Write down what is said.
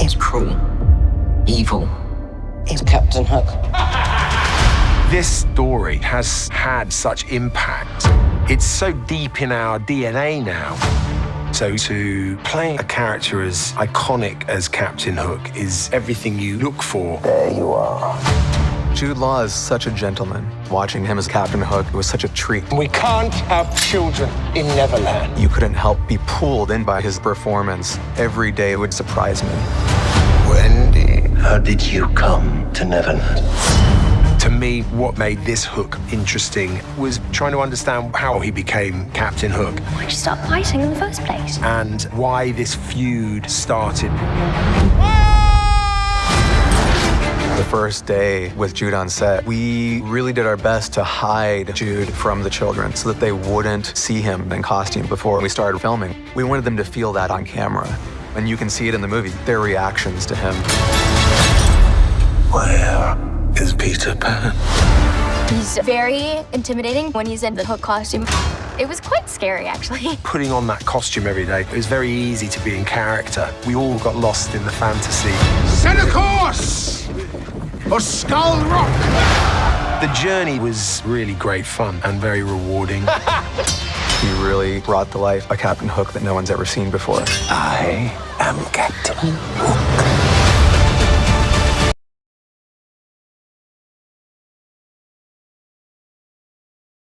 is cruel, evil, is Captain Hook. This story has had such impact. It's so deep in our DNA now. So to play a character as iconic as Captain Hook is everything you look for. There you are. Jude Law is such a gentleman. Watching him as Captain Hook was such a treat. We can't have children in Neverland. You couldn't help be pulled in by his performance. Every day would surprise me. Wendy, how did you come to Neverland? To me, what made this Hook interesting was trying to understand how he became Captain Hook Why'd you start fighting in the first place? and why this feud started. The first day with Jude on set, we really did our best to hide Jude from the children so that they wouldn't see him in costume before we started filming. We wanted them to feel that on camera. And you can see it in the movie, their reactions to him. Where is Peter Pan? He's very intimidating when he's in the hook costume. It was quite scary, actually. Putting on that costume every day, it was very easy to be in character. We all got lost in the fantasy. Set a course for Skull Rock. The journey was really great fun and very rewarding. He really brought to life a Captain Hook that no one's ever seen before. I am Captain Hook.